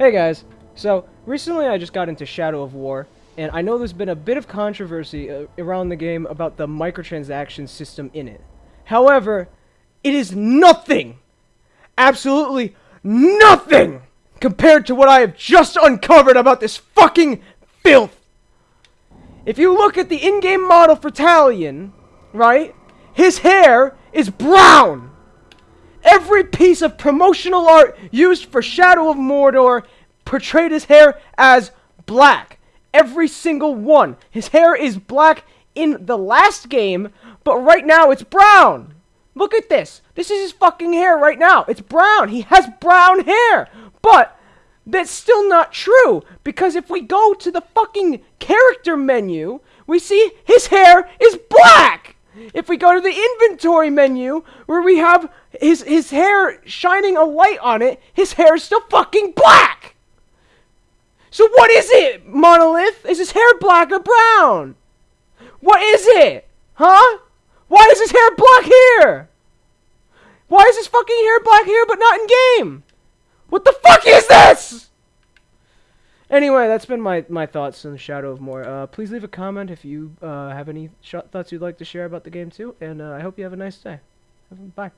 Hey guys, so recently I just got into Shadow of War, and I know there's been a bit of controversy uh, around the game about the microtransaction system in it. However, it is nothing, absolutely nothing, compared to what I have just uncovered about this fucking filth. If you look at the in-game model for Talion, right, his hair is brown. Every piece of promotional art used for Shadow of Mordor portrayed his hair as black. Every single one. His hair is black in the last game, but right now it's brown. Look at this. This is his fucking hair right now. It's brown. He has brown hair. But that's still not true because if we go to the fucking character menu, we see his hair is black. If we go to the inventory menu, where we have his, his hair shining a light on it, his hair is still fucking black! So what is it, Monolith? Is his hair black or brown? What is it? Huh? Why is his hair black here? Why is his fucking hair black here but not in game? What the fuck is this? Anyway, that's been my, my thoughts on the Shadow of More. Uh, please leave a comment if you uh, have any thoughts you'd like to share about the game too, and uh, I hope you have a nice day. Bye.